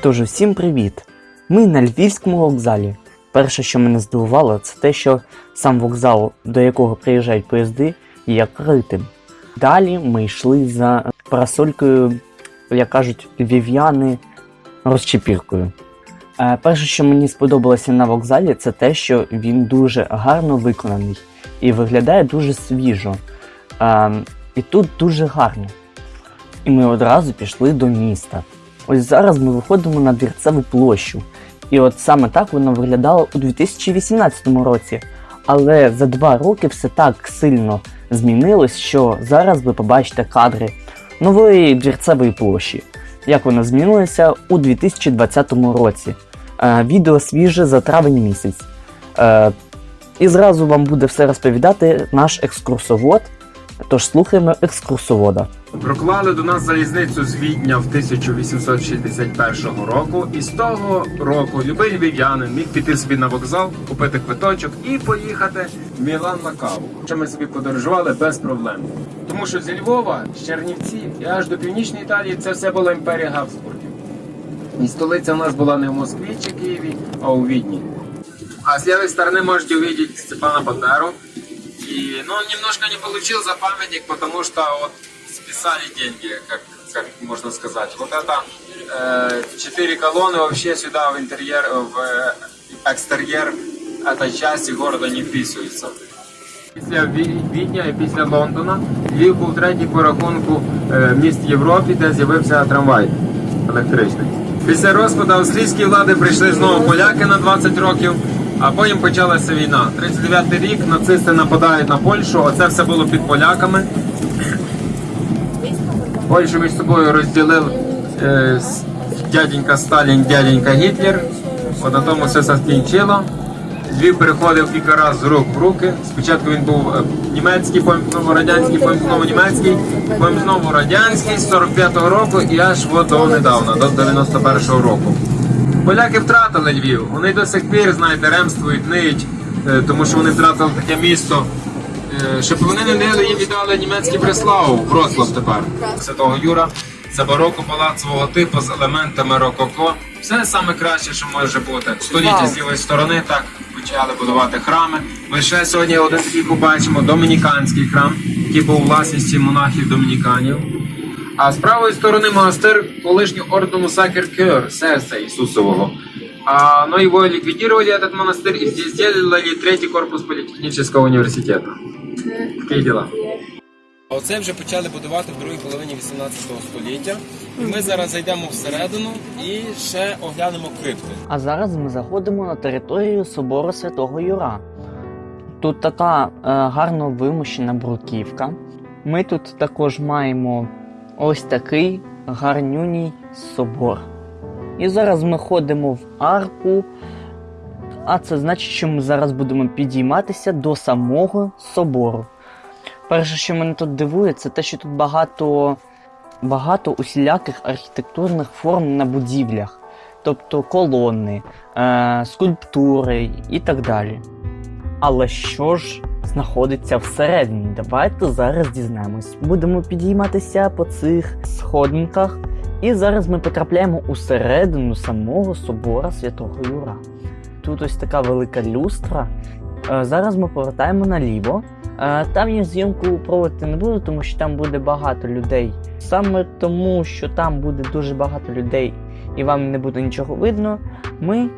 Тож всім привіт! Ми на Львівському вокзалі. Перше, що мене здивувало, це те, що сам вокзал, до якого приїжджають поїзди, є критим. Далі ми йшли за парасолькою, як кажуть, львів'яни розчепіркою. Е, Перше, що мені сподобалося на вокзалі, це те, що він дуже гарно виконаний і виглядає дуже свіжо. Е, І тут дуже гарно. І ми одразу пішли до міста. Ось зараз ми виходимо на Двірцеву площу. І от саме так воно виглядало у 2018 році. Але за два роки все так сильно змінилось, що зараз ви побачите кадри нової Двірцевої площі. Як вона змінилася у 2020 році. Е, відео свіже за травень місяць. Е, і зразу вам буде все розповідати наш екскурсовод. Тож слухаємо екскурсовода. Проклали до нас залізницю з Відня в 1861 року, і з того року любий львів'янин міг піти собі на вокзал, купити квиточок і поїхати в Мілан на каву. Що ми собі подорожували без проблем. Тому що зі Львова, з Чернівців і аж до північної Італії це все була імперія Габсбургів. І столиця у нас була не в Москві чи Києві, а у Відні. А с левой стороны можете увидеть Степана Бандеру. И, ну, немножко не получил за памятник, потому что вот списали деньги, как, как можно сказать. Вот это э, четыре колонны вообще сюда в интерьер, в э, экстерьер этой части города не вписываются. Після Ві- Відня і після Лондона Львів був третій по рахунку е, міст Європі, де з'явився трамвай електричний. Після розпаду австрійської влади прийшли знову поляки на 20 років, а потім почалася війна. 39-й рік нацисти нападають на Польщу, оце все було під поляками. Польщу між собою розділив е, дяденька Сталін, дяденька Гітлер. От на тому все закінчило. Львів переходив кілька разів з рук в руки. Спочатку він був е, німецький, потім знову радянський, потім знову німецький, потім знову радянський з 45-го року і аж до недавно, до 91-го року. Поляки втратили Львів. Вони до сих пір, знаєте, ремствують, ниють, е, тому що вони втратили таке місто. Е, Щоб вони не нили, їм віддали німецький Бреслав, Вроцлав тепер. Святого Юра. Це бароко палацового типу з елементами рококо. Все саме краще, що може бути. Століття з лівої сторони так почали будувати храми. Ми ще сьогодні один такий побачимо домініканський храм, який був у власності монахів домініканів. А з правої сторони монастир колишнього ордену Сакер Кер, сердца Иисусового. А, но его ликвидировали, этот монастырь, и здесь сделали третий корпус политехнического университета. Такі діла. Оце вже почали будувати в другій половині 18 століття. І ми зараз зайдемо всередину і ще оглянемо крипти. А зараз ми заходимо на територію собору Святого Юра. Тут така е, гарно вимощена бруківка. Ми тут також маємо ось такий гарнюній собор. І зараз ми ходимо в арку. А це значить, що ми зараз будемо підійматися до самого собору. Перше, що мене тут дивує, це те, що тут багато, багато усіляких архітектурних форм на будівлях тобто колони, е, скульптури і так далі. Але що ж знаходиться всередині? Давайте зараз дізнаємось. Будемо підійматися по цих сходинках, і зараз ми потрапляємо усередину самого собора Святого Юра. Тут ось така велика люстра. Е, Зараз ми повертаємо наліво. Е, Там я зйомку проводити не буду, тому що там буде багато людей. Саме тому, що там буде дуже багато людей і вам не буде нічого видно, ми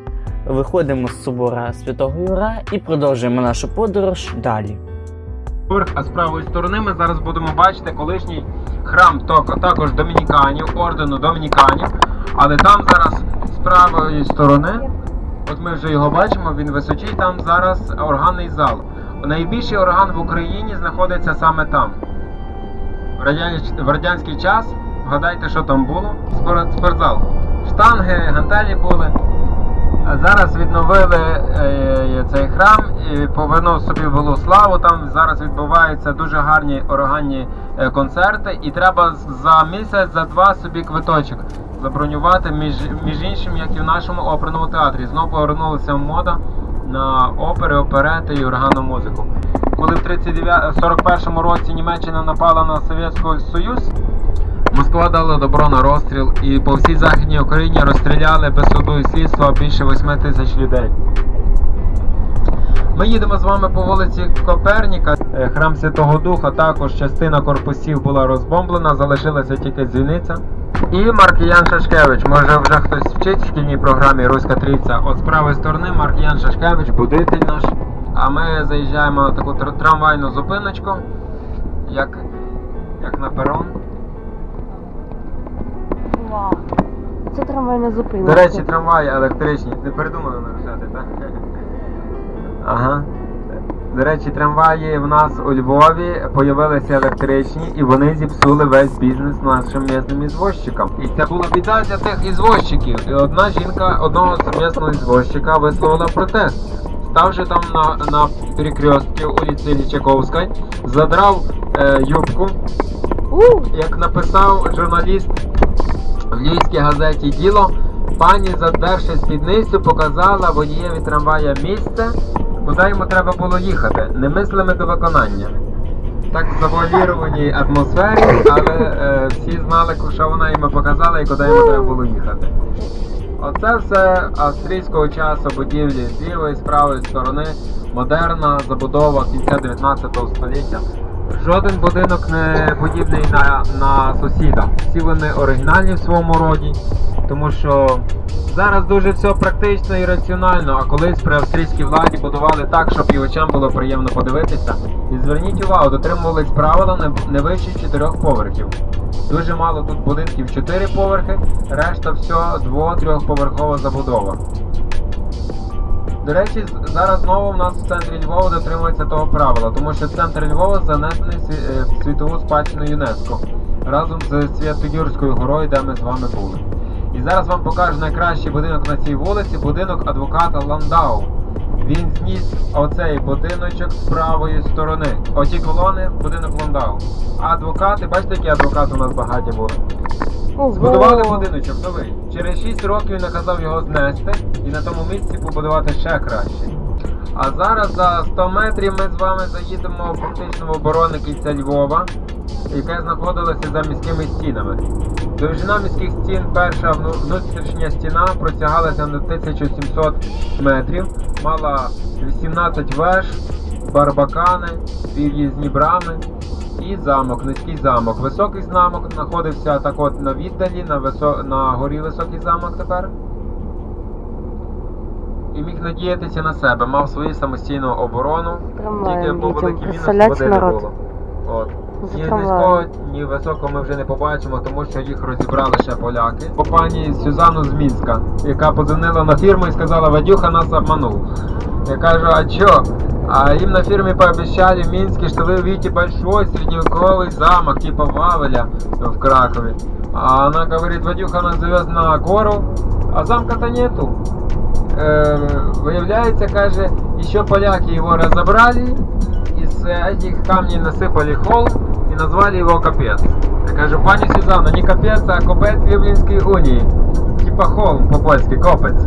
виходимо з собора Святого Юра і продовжуємо нашу подорож далі. А з правої сторони ми зараз будемо бачити колишній храм також домініканів, ордену домініканів. Але там зараз з правої сторони, от ми вже його бачимо, він височий, там зараз органний зал. Найбільший орган в Україні знаходиться саме там. В, радян- в радянський час, вгадайте, що там було? Спортзал. Штанги, гантелі були. Зараз відновили е, цей храм і повернув собі велу славу. Там зараз відбуваються дуже гарні органні е, концерти, і треба за місяць, за два собі квиточок забронювати, між, між іншим, як і в нашому оперному театрі. Знову повернулася мода на опери, оперети і органну музику. Коли в 39 41 році Німеччина напала на Совєтський Союз, Москва дала добро на розстріл і по всій Західній Україні розстріляли без суду і слідства більше 8 тисяч людей. Ми їдемо з вами по вулиці Коперніка. Е, Храм Святого Духа, також частина корпусів була розбомблена, залишилася тільки дзвіниця. І Маркіян Шашкевич. Може вже хтось вчить в шкільній програмі Руська Трійця. От з правої сторони Маркіян Шашкевич, будитель наш. А ми заїжджаємо на таку трамвайну зупиночку, як, як на перон. Вау. Це трамвайна зупинка. До речі, трамваї електричні. Не придумали нарушати, так? Ага. До речі, трамваї в нас у Львові появилися електричні і вони зіпсули весь бізнес нашим місним ізвозчикам. І це була біда для тих ізвозчиків. І одна жінка одного місного ізвозчика висловила протест. Ставши там на, на перекрестці вулиці Лічаковської, задрав е, юбку, як написав журналіст в львівській газеті Діло, пані, задерши спідницю, показала водієві трамвая місце, куди йому треба було їхати, немислими до виконання. Так в завуалірованій атмосфері, але е, всі знали, що вона йому показала і куди йому треба було їхати. Оце все австрійського часу будівлі з лівої, з правої сторони, модерна забудова кінця 19 століття. Жоден будинок не подібний на, на сусіда. Всі вони оригінальні в своєму роді, тому що зараз дуже все практично і раціонально, а колись при австрійській владі будували так, щоб і очам було приємно подивитися. І зверніть увагу, дотримувались правила не, вище чотирьох поверхів. Дуже мало тут будинків 4 поверхи, решта все 2-3-поверхова забудова. До речі, зараз знову в нас в центрі Львова дотримується того правила, тому що центр Львова занесений е, в світову спадщину ЮНЕСКО разом з Свято-Юрською горою, де ми з вами були. І зараз вам покажу найкращий будинок на цій вулиці, будинок адвоката Ландау. Він зніс оцей будиночок з правої сторони. Оті колони будинок Ландау. А адвокати, бачите, які адвокати у нас багаті були. ого. Збудували будиночок новий. Через 6 років він наказав його знести і на тому місці побудувати ще краще. А зараз за 100 метрів ми з вами заїдемо фактично в оборонне кільце Львова, яке знаходилося за міськими стінами. Довжина міських стін, перша внутрішня стіна протягалася на 1700 метрів, мала 18 веж, барбакани, в'їзні брами і замок, низький замок. Високий замок знаходився так от на віддалі, на, висо... на горі високий замок тепер. І міг надіятися на себе, мав свою самостійну оборону. Тільки був великий мінус, води не було. От. За Ні трамваєм. низького, ні високого ми вже не побачимо, тому що їх розібрали ще поляки. По пані Сюзану з Мінська, яка подзвонила на фірму і сказала, Вадюха нас обманув. Я кажу, а чё? А им на фирме пообещали в Минске, что вы увидите большой средневековый замок, типа Вавеля в Кракове. А она говорит, Вадюха нас завез на гору, а замка-то нету. Э, выявляется, каже, еще поляки его разобрали, из этих камней насыпали холм и назвали его Капец. Я кажу, пані Сюзанна, не Капець, а Копець Люблінської унії. Типа холм по-польськи, Копець.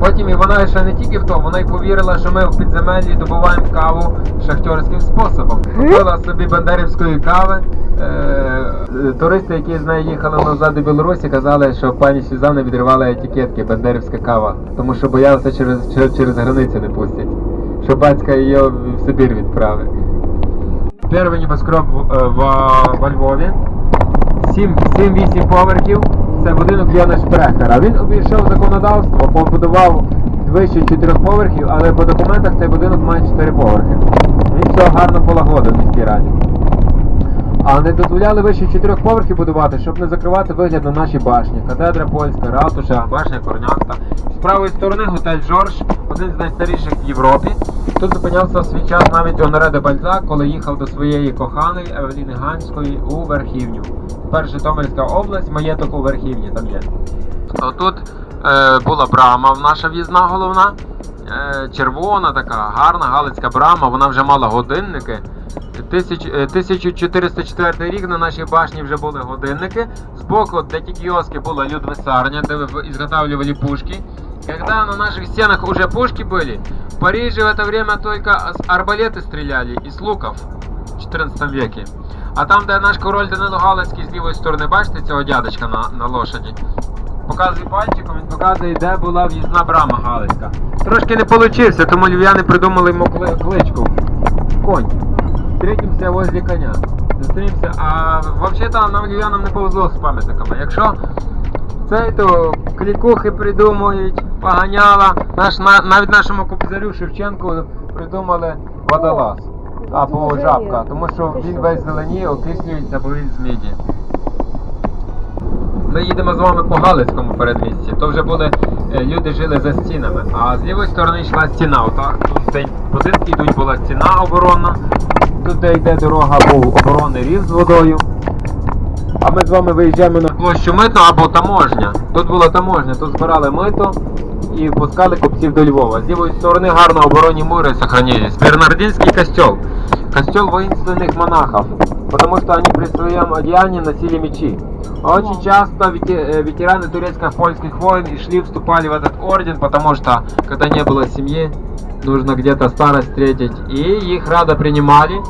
Потім і вона ще не тільки в то, вона й повірила, що ми в підземеллі добуваємо каву шахтерським способом. Купила собі бандерівської кави. Е, е, туристи, які з нею їхали назад до Білорусі, казали, що пані Сюзанна відривала етикетки бандерівська кава, тому що боялися через, через, через границю не пустять. Що батька її в Сибір відправить. Перший небоскреб в, е, во Львові. 7-8 поверхів. Це будинок Яна Шпрехера. Він обійшов законодавство, побудував вище 4 поверхів, але по документах цей будинок має 4 поверхи. Він все гарно полагодив в міській раді. А не дозволяли вище 4 поверхів будувати, щоб не закривати вигляд на наші башні. Катедра польська, ратуша, башня Корнякта. З правої сторони готель Жорж, один з найстаріших в Європі. Тут зупинявся в свій час навіть Оноре де Бальзак, коли їхав до своєї коханої Евеліни Ганської у Верхівню. Тепер Житомирська область, маєток у Верхівні там є. Тут е, була брама наша в'їзна головна. Е, червона така, гарна галицька брама, вона вже мала годинники. Тисяч, е, 1404 рік на нашій башні вже були годинники. Збоку, де ті кіоски, була людвесарня, де ви изготавливали пушки. Когда на наших стенах уже пушки были, в Париже в это время только с арбалеты стреляли из луков в 14 веке. А там, де наш король Данило Галицький з лівої сторони, бачите цього дядечка на, на лошаді? Показує пальчиком, він показує, де була в'їзна брама Галицька. Трошки не вийшло, тому львів'яни придумали йому кли- кличку. Конь. Встретимося возле коня. Зустрінемося. А взагалі нам львів'янам не повезло з пам'ятниками. Якщо цей то клікухи придумують, поганяла. Наш, на, навіть нашому кобзарю Шевченку придумали водолаз. Або жабка, тому що він весь зеленіє, окислюється, бо він з міді. Ми їдемо з вами по Галицькому передмісті. То вже були е, люди жили за стінами. А з лівої сторони йшла стіна. Отак тут будинки йдуть була стіна оборонна Тут де йде дорога, був оборонний рів з водою. А ми з вами виїжджаємо на площу мито або таможня. Тут була таможня, тут збирали мито і впускали купців до Львова. З лівої сторони гарно оборонні мури сохранились. Бернардинский костел. Костел воинственных монахов. Потому что они при своем одеянии носили мечи. Очень часто вете- э, ветераны турецко-польских войн и шли, вступали в этот орден, потому что, когда не было семьи, нужно где-то старость встретить. И их радо принимали.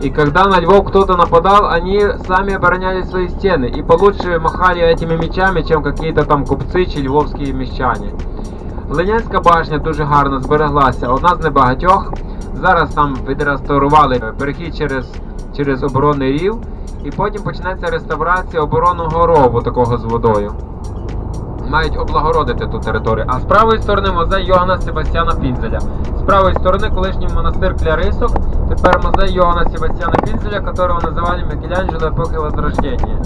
И когда на Львов кто-то нападал, они сами обороняли свои стены. И получше махали этими мечами, чем какие-то там купцы чи львовські міщані. Ленянська башня дуже гарно збереглася, одна з небагатьох. Зараз там відреставрували перехід через, через оборонний рів, і потім почнеться реставрація оборонного рову такого з водою. Мають облагородити ту територію. А з правої сторони музей Йоганна Себастьяна Пінзеля. З правої сторони колишній монастир Клярисок, тепер музей Йоганна Себастьяна Пінзеля, которого називали Мікеланджело епохи Возрождення.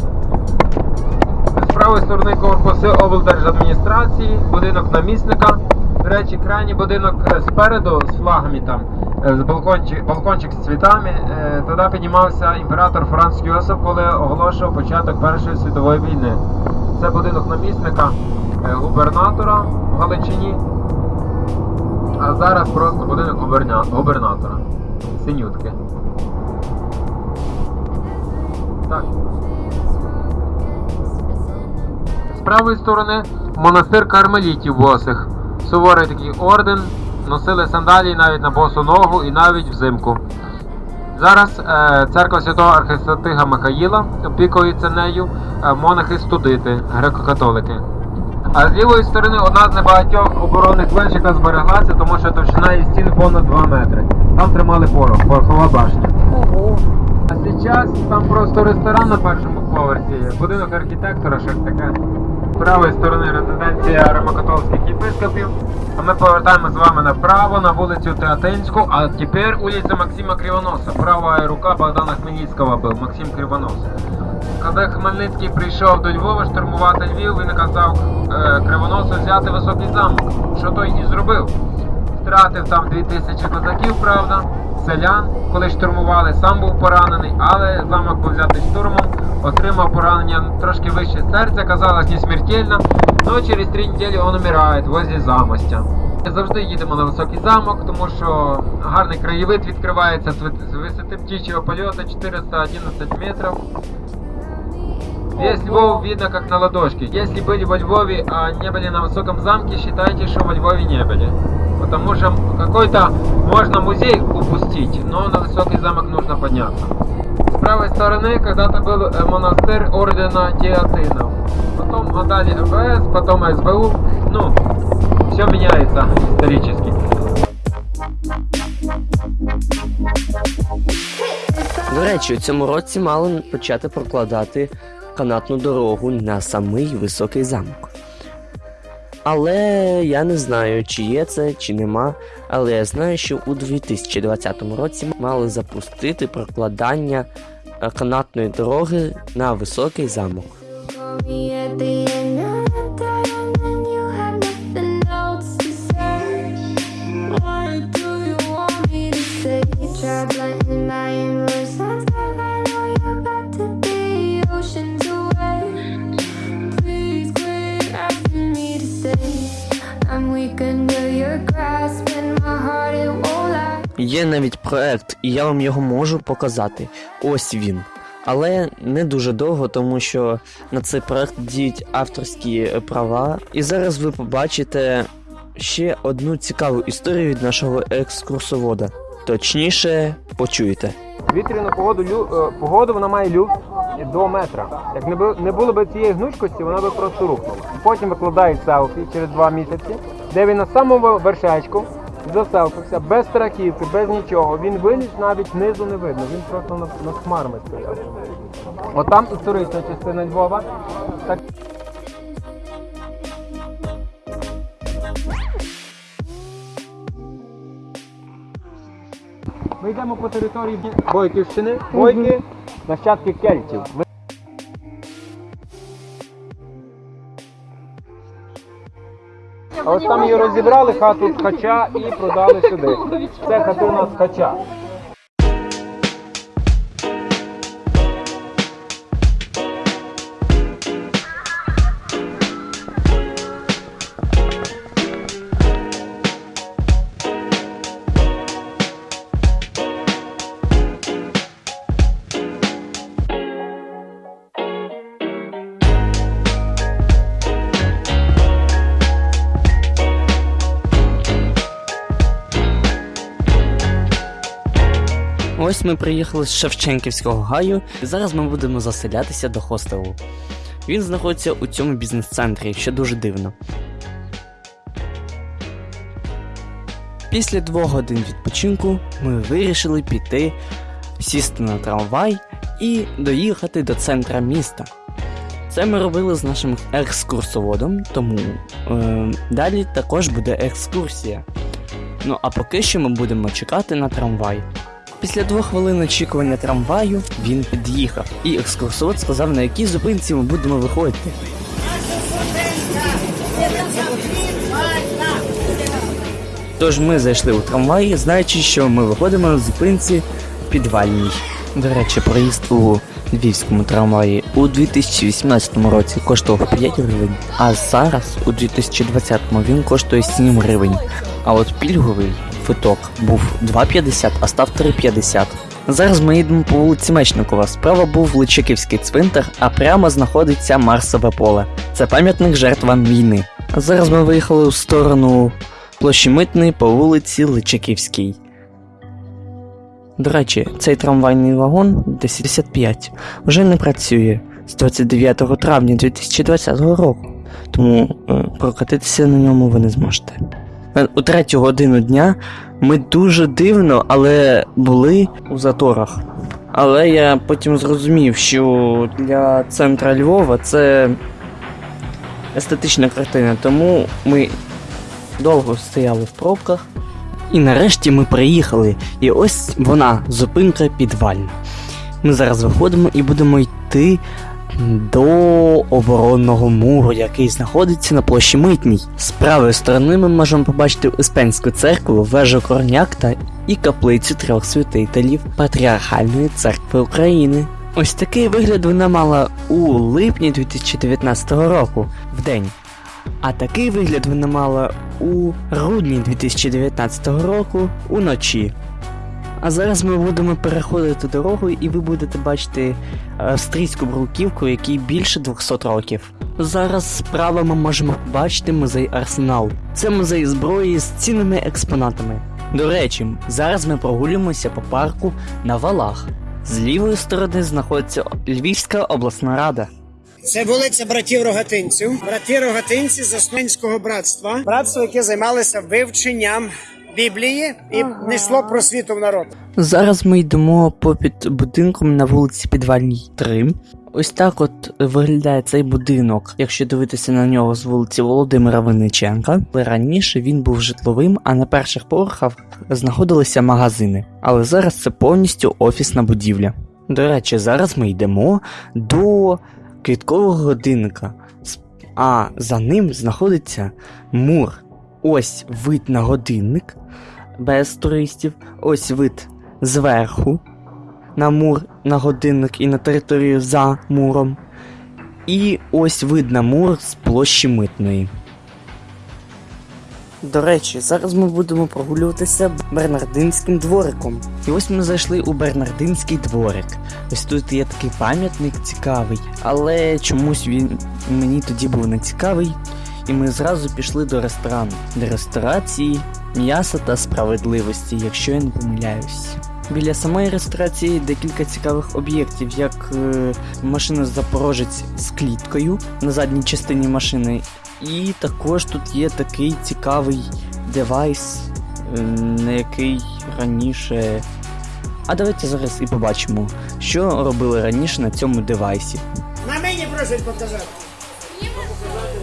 З правої сторони корпуси облдержадміністрації, будинок намісника. До речі, крайній будинок е, спереду з флагами там, е, з балкончик, балкончик з цвітами. е, Туди піднімався імператор Франц Йосиф, коли оголошував початок Першої світової війни. Це будинок намісника губернатора в Галичині. А зараз просто будинок губерня- губернатора. Синютки. Так. З правої сторони монастир кармелітів босих. Суворий такий орден, носили сандалії навіть на босу ногу і навіть взимку. Зараз е, церква святого архистратига Михаїла опікується нею е, монахи студити, греко-католики. А з лівої сторони одна з небагатьох оборонних веж, яка збереглася, тому що товщина її стін понад 2 метри. Там тримали порох, порохова башня. Ого. А зараз там просто ресторан на першому поверсі, будинок архітектора, щось таке. З правої сторони резиденція римокатолицьких єпископів. А ми повертаємо з вами направо на вулицю Театинську, а тепер вулиця Максима Кривоноса. Права рука Богдана Хмельницького був, Максим Кривонос. Коли Хмельницький прийшов до Львова штурмувати Львів, він наказав е, Кривоносу взяти високий замок, що той і зробив. Втратив там 2000 козаків, правда, селян, коли штурмували, сам був поранений, але замок був взятий штурмом, отримав поранення трошки вище серця, казалось не смертельно, але через три неділі він умирає возле замостя. Завжди їдемо на високий замок, тому що гарний краєвид відкривається з висоти птичого польоту 411 метрів. Весь Львов видно как на ладошке. Если были во Львове, а не были на высоком замке, считайте, что во Львове не были. Потому что какой-то можно музей упустить, но на высокий замок нужно подняться. С правой стороны когда-то был э, монастырь ордена Театинов. Потом отдали МВС, потом СБУ. Ну, все меняется исторически. До речі, у цьому році мали почати прокладати канатну дорогу на самий високий замок. Але я не знаю, чи є це, чи нема. Але я знаю, що у 2020 році мали запустити прокладання е, канатної дороги на високий замок. call me at Є навіть проект, і я вам його можу показати. Ось він. Але не дуже довго, тому що на цей проект діють авторські е, права. І зараз ви побачите ще одну цікаву історію від нашого екскурсовода. Точніше, почуєте. Вітряну погоду, лю, е, погоду вона має люфт до метра. Як не, бу- не було б цієї гнучкості, вона би просто рухнула. Потім викладають селфі через два місяці, де він на самому вершечку заселфився, без страхівки, без нічого. Він виліз, навіть низу не видно, він просто над, над хмарами стояв. Отам історична частина Львова. Так Ми йдемо по території Бойківщини. Бойки нащадки кельтів. А ось там її розібрали, хату ткача і продали сюди. Це хатина ткача. Ми приїхали з Шевченківського гаю, і зараз ми будемо заселятися до хостелу. Він знаходиться у цьому бізнес-центрі, що дуже дивно. Після двох годин відпочинку ми вирішили піти, сісти на трамвай і доїхати до центра міста. Це ми робили з нашим екскурсоводом, тому е, далі також буде екскурсія. Ну а поки що ми будемо чекати на трамвай. Після двох хвилин очікування трамваю він під'їхав, і екскурсовод сказав, на якій зупинці ми будемо виходити. Тож ми зайшли у трамвай, знаючи, що ми виходимо на зупинці підвальній. До речі, проїзд у львівському трамваї у 2018 році коштував 5 гривень, а зараз, у 2020 він коштує 7 гривень. А от пільговий квиток був 2,50, а став 3,50. Зараз ми їдемо по вулиці Мечникова. Справа був Личаківський цвинтар, а прямо знаходиться Марсове поле. Це пам'ятник жертвам війни. Зараз ми виїхали у сторону площі Митної по вулиці Личаківській. До речі, цей трамвайний вагон 1055 вже не працює з 29 травня 2020 року, тому е, прокатитися на ньому ви не зможете. У третю годину дня ми дуже дивно, але були у заторах. Але я потім зрозумів, що для центра Львова це естетична картина, тому ми довго стояли в пробках. І нарешті ми приїхали. І ось вона, зупинка підвальна. Ми зараз виходимо і будемо йти до оборонного муру, який знаходиться на площі Митній. З правої сторони ми можемо побачити Успенську церкву, вежу Корнякта і каплицю трьох святителів Патріархальної церкви України. Ось такий вигляд вона мала у липні 2019 року в день. А такий вигляд вона мала у грудні 2019 року уночі. А зараз ми будемо переходити дорогу, і ви будете бачити австрійську бруківку, якій більше 200 років. Зараз справа ми можемо побачити музей Арсенал. Це музей зброї з цінними експонатами. До речі, зараз ми прогулюємося по парку на валах. З лівої сторони знаходиться Львівська обласна рада. Це вулиця братів Рогатинців. Брати Рогатинці з Основенського братства. Братство, яке займалося вивченням Біблії і несло просвіту в народ. Зараз ми йдемо попід будинком на вулиці Підвальній 3. Ось так от виглядає цей будинок, якщо дивитися на нього з вулиці Володимира Винниченка. Але раніше він був житловим, а на перших поверхах знаходилися магазини. Але зараз це повністю офісна будівля. До речі, зараз ми йдемо до квіткового годинника, а за ним знаходиться мур. Ось вид на годинник без туристів, ось вид зверху на мур, на годинник і на територію за муром. І ось вид на мур з площі митної. До речі, зараз ми будемо прогулюватися Бернардинським двориком. І ось ми зайшли у Бернардинський дворик. Ось тут є такий пам'ятник цікавий, але чомусь він мені тоді був не цікавий. І ми зразу пішли до ресторану, до ресторації м'яса та справедливості, якщо я не помиляюсь. Біля самої ресторації декілька цікавих об'єктів, як е, машина Запорожець з кліткою на задній частині машини. І також тут є такий цікавий девайс, е, на який раніше. А давайте зараз і побачимо, що робили раніше на цьому девайсі. На мені просять показати.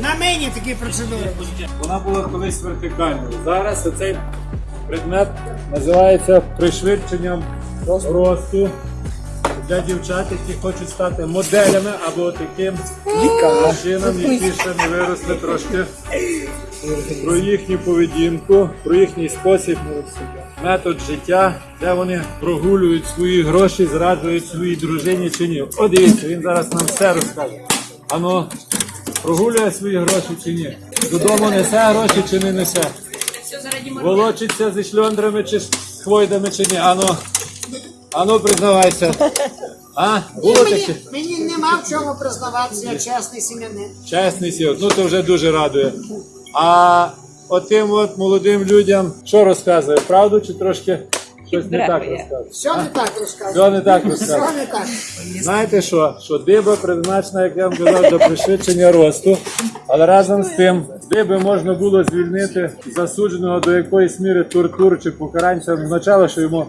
На мені такі процедури. Вона була колись вертикальною. Зараз цей предмет називається пришвидшенням росту для дівчат, які хочуть стати моделями або таким машинам, які ще не виросли трошки про їхню поведінку, про їхній спосіб, метод життя, де вони прогулюють свої гроші, зраджують своїй дружині чи ні. От дивіться, він зараз нам все розкаже. Ано, прогулює свої гроші чи ні? Додому несе гроші чи не несе? Волочиться зі шльондрами чи з хвойдами чи ні? Ану, ану признавайся. А? Було таке? Мені нема в чому признаватися, я чесний сім'янин. Чесний сіл, ну то вже дуже радує. А отим от молодим людям що розказує? Правду чи трошки щось не так розказує? Все не так розказую. Все не так Все розказує. не так. Знаєте що? Що диба призначена, як я вам казав, до пришвидшення росту, але разом з тим диби можна було звільнити засудженого до якоїсь міри тортур чи покарань. Це означало, що йому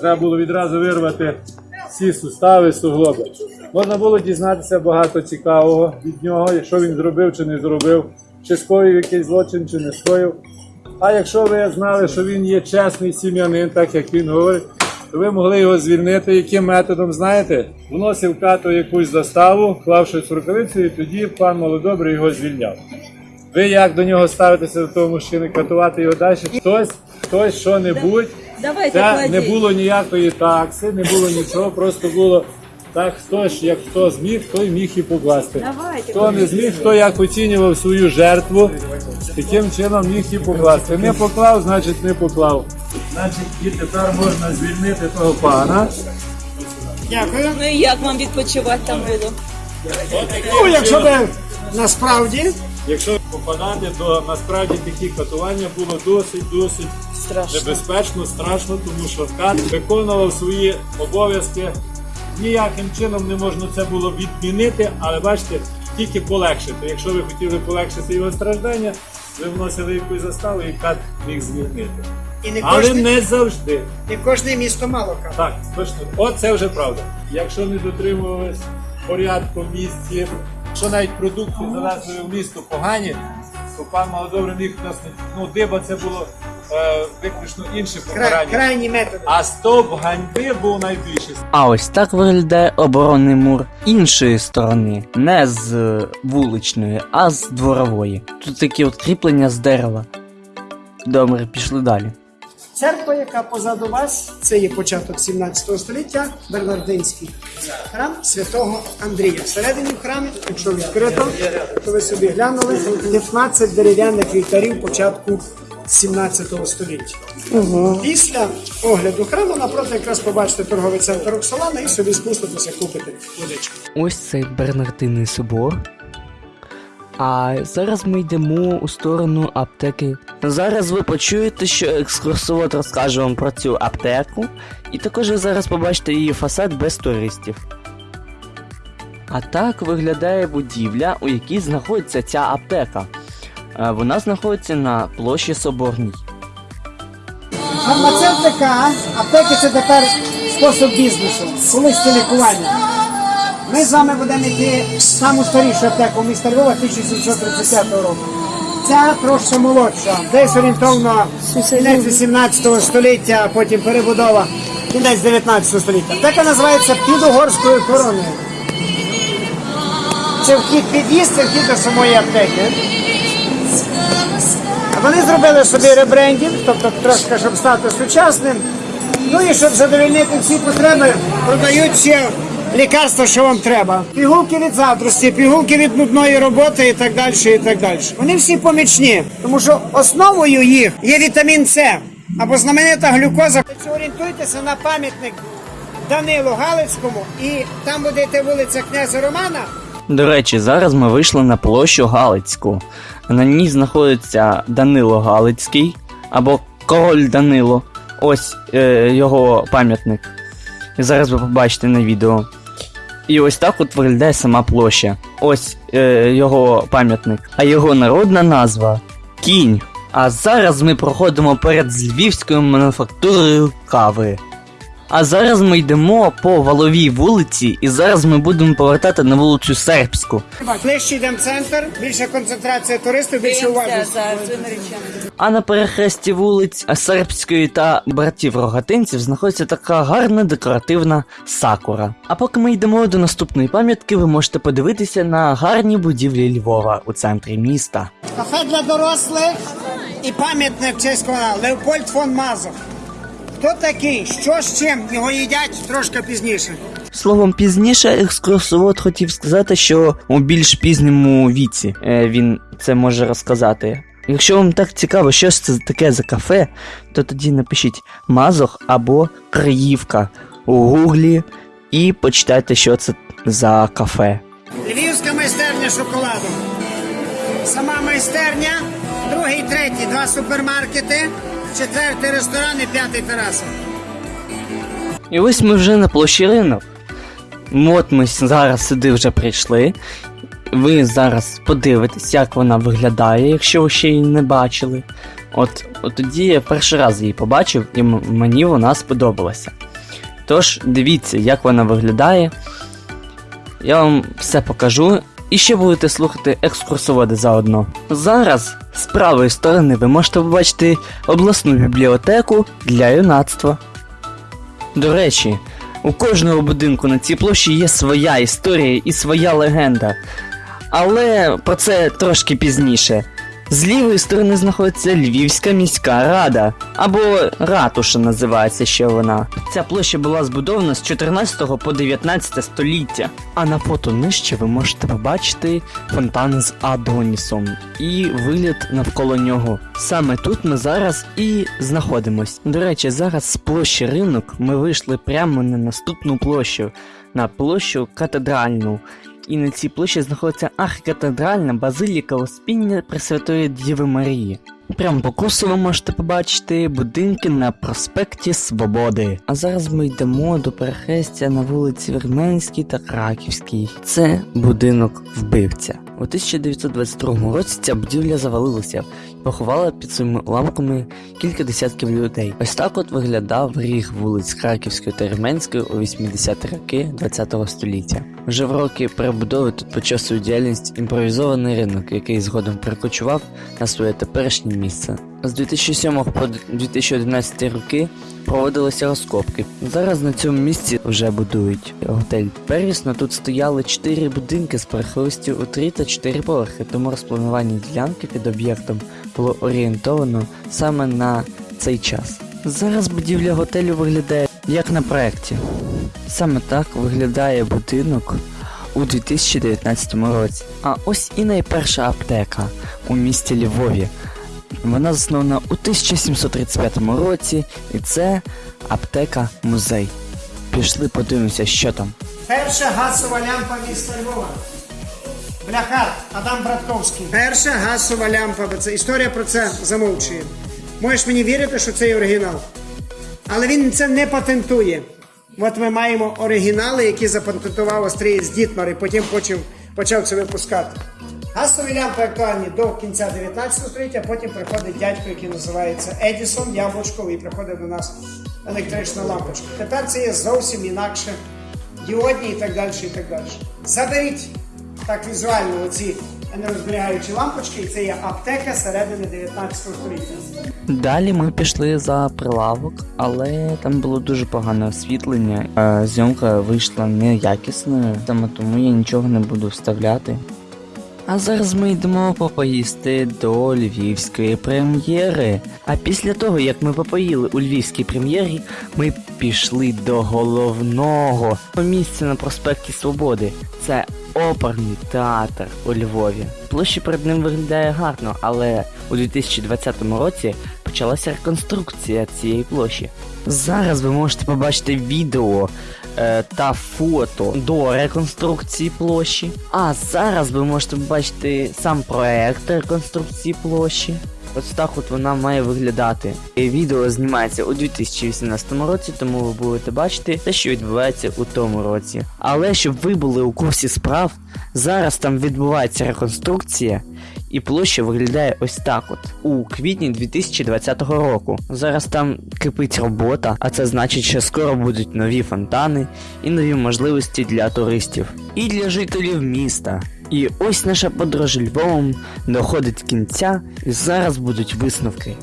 треба було відразу вирвати всі сустави, суглоби. Можна було дізнатися багато цікавого від нього, що він зробив чи не зробив, чи скоїв якийсь злочин, чи не скоїв. А якщо ви знали, що він є чесний сім'янин, так як він говорить, то ви могли його звільнити. Яким методом, знаєте? Вносив кату якусь заставу, клав щось в рукавицю, і тоді пан Молодобрий його звільняв. Ви як до нього ставитеся до того мужчини, катувати його далі? Хтось, хтось що-небудь. Це не було ніякої такси, не було нічого, просто було так, хто ж як хто зміг, той міг і покласти. Хто не зміг, хто як оцінював свою жертву, таким чином міг і покласти. Не поклав, значить не поклав. Значить, і тепер можна звільнити того пана. Дякую. Ну і як вам відпочивати там було? Ну, якщо ви насправді Якщо попадати, то насправді такі катування було досить досить Страшно. небезпечно, страшно, тому що кат виконував свої обов'язки. Ніяким чином не можна це було відмінити, але бачите, тільки полегшити. Якщо ви хотіли полегшити його страждання, ви вносили якусь заставу і кат міг звільнити. і не Але кожне, не завжди. не кожне місто мало кав. Так, точно. От це вже правда. Якщо не дотримувались порядку в місті, що навіть продукти завезли в місто погані, то пан Малодобрий міг нас не- ну, диба це було е, виключно інше покарання. крайні методи. А стоп ганьби був найбільший. А ось так виглядає оборонний мур іншої сторони, не з е, вуличної, а з дворової. Тут такі от кріплення з дерева. Добре, пішли далі. Церква, яка позаду вас, це є початок 17 століття, Бернардинський храм святого Андрія. Всередині в храмі, якщо відкрито, то ви собі глянули 15 дерев'яних вівтарів початку 17 століття. Після огляду храму напроти якраз побачите торговий центр Роксолана і собі спуститеся купити водичку. Ось цей Бернардинний собор. А зараз ми йдемо у сторону аптеки. Зараз ви почуєте, що екскурсовод розкаже вам про цю аптеку, і також ви зараз побачите її фасад без туристів. А так виглядає будівля, у якій знаходиться ця аптека. Е, Вона знаходиться на площі Соборній. Фармацевтика, аптеки це тепер спосіб бізнесу, колись це лікування. Ми з вами будемо йти в саму старішу аптеку міста Львова 1730 року. Ця трошки молодша, десь орієнтовно кінець 18 століття, а потім перебудова кінець 19 століття. Аптека називається Підугорською короною. Це вхід під'їзд, це вхід до самої аптеки. Вони зробили собі ребрендінг, тобто трошки, щоб стати сучасним. Ну і щоб задовольнити всі потреби, продають ще лікарства, що вам треба. Пігулки від задрості, пігулки від нудної роботи і так далі. і так далі. Вони всі помічні, тому що основою їх є вітамін С або знаменита глюкоза. Орієнтуйтеся на пам'ятник Данилу Галицькому, і там буде йти вулиця князя Романа. До речі, зараз ми вийшли на площу Галицьку. На ній знаходиться Данило Галицький або Король Данило. Ось е, його пам'ятник. Зараз ви побачите на відео. І ось так от виглядає сама площа. Ось е, його пам'ятник. А його народна назва Кінь. А зараз ми проходимо перед Львівською мануфактурою кави. А зараз ми йдемо по валовій вулиці, і зараз ми будемо повертати на вулицю Сербську. Ближче йдемо в центр, більша концентрація туристів, більше уважності. А на перехресті вулиць Сербської та братів рогатинців знаходиться така гарна декоративна сакура. А поки ми йдемо до наступної пам'ятки, ви можете подивитися на гарні будівлі Львова у центрі міста. Кафе для дорослих і пам'ятник в честь? Леопольд фон Мазов. Хто такий? Що з чим? Його їдять трошки пізніше. Словом, пізніше екскурсовод хотів сказати, що у більш пізньому віці е, він це може розказати. Якщо вам так цікаво, що ж це таке за кафе, то тоді напишіть Мазох або Криївка у гуглі і почитайте, що це за кафе. Львівська майстерня шоколаду. Сама майстерня, другий, третій, два супермаркети, четвертий ресторан і п'ятий тераса. І ось ми вже на площі ринок. От ми зараз сюди вже прийшли. Ви зараз подивитесь, як вона виглядає, якщо ви ще її не бачили. От, от тоді я перший раз її побачив, і мені вона сподобалася. Тож, дивіться, як вона виглядає. Я вам все покажу. І ще будете слухати екскурсоводи заодно. Зараз з правої сторони ви можете побачити обласну бібліотеку для юнацтва. До речі, у кожного будинку на цій площі є своя історія і своя легенда. Але про це трошки пізніше. З лівої сторони знаходиться Львівська міська рада, або ратуша називається ще вона. Ця площа була збудована з 14 по 19 століття. А на фото нижче ви можете побачити фонтан з Адонісом і вигляд навколо нього. Саме тут ми зараз і знаходимось. До речі, зараз з площі ринок ми вийшли прямо на наступну площу, на площу катедральну. І на цій площі знаходиться архікатедральна базиліка Успіння Пресвятої Діви Марії. Прямо по курсу ви можете побачити будинки на проспекті Свободи. А зараз ми йдемо до перехрестя на вулиці Вірменській та Краківській. Це будинок вбивця. У 1922 році ця будівля завалилася поховала під своїми уламками кілька десятків людей. Ось так от виглядав ріг вулиць Краківської та Вірменської у 80-ті роки ХХ століття. Вже в роки перебудови тут почав свою діяльність імпровізований ринок, який згодом перекочував на своє теперішнє місце. З 2007 по 2011 роки проводилися розкопки. Зараз на цьому місці вже будують готель Первісно. Тут стояли 4 будинки з перехлистю у 3 та 4 поверхи, тому розпланування ділянки під об'єктом було орієнтовано саме на цей час. Зараз будівля готелю виглядає як на проєкті. Саме так виглядає будинок у 2019 році. А ось і найперша аптека у місті Львові. Вона заснована у 1735 році, і це аптека музей. Пішли подивимося, що там. Перша газова лямпа міста Львова. Бляхар Адам Братковський. Перша газова лямпа, це історія про це замовчує. Можеш мені вірити, що це оригінал. Але він це не патентує. От ми маємо оригінали, які запатентував австрієць Дітмар і потім почав, почав це випускати. Газові лямпи актуальні до кінця 19 століття, потім приходить дядько, який називається Едісон, Яблучко, і приходить до нас електрична лампочка. Тепер це є зовсім інакше діодні і так далі. і так далі. Заберіть так візуально оці енергозберігаючі лампочки, і це є аптека середини 19 століття. Далі ми пішли за прилавок, але там було дуже погане освітлення. е, Зйомка вийшла неякісною, саме тому я нічого не буду вставляти. А зараз ми йдемо попоїсти до львівської прем'єри. А після того, як ми попоїли у львівській прем'єрі, ми пішли до головного місця на проспекті Свободи. Це оперний театр у Львові. Площа перед ним виглядає гарно, але у 2020 році почалася реконструкція цієї площі. Зараз ви можете побачити відео та фото до реконструкції площі. А зараз ви можете бачити сам проект реконструкції площі. Ось так от вона має виглядати. І відео знімається у 2018 році, тому ви будете бачити те, що відбувається у тому році. Але щоб ви були у курсі справ, зараз там відбувається реконструкція, і площа виглядає ось так от у квітні 2020 року. Зараз там кипить робота, а це значить, що скоро будуть нові фонтани і нові можливості для туристів і для жителів міста. І ось наша подорож Львовом доходить кінця, і зараз будуть висновки.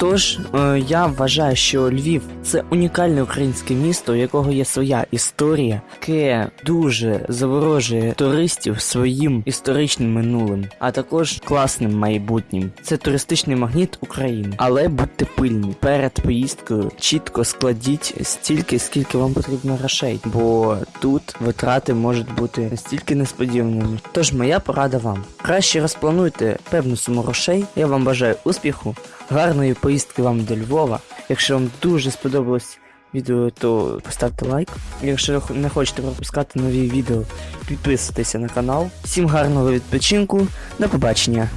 Тож, е, я вважаю, що Львів це унікальне українське місто, у якого є своя історія, яке дуже заворожує туристів своїм історичним минулим, а також класним майбутнім. Це туристичний магніт України. Але будьте пильні перед поїздкою, чітко складіть стільки, скільки вам потрібно грошей, бо тут витрати можуть бути настільки несподіваними. Тож моя порада вам: краще розплануйте певну суму грошей. Я вам бажаю успіху. Гарної поїздки вам до Львова. Якщо вам дуже сподобалось відео, то поставте лайк. Якщо не хочете пропускати нові відео, підписуйтеся на канал. Всім гарного відпочинку. До побачення.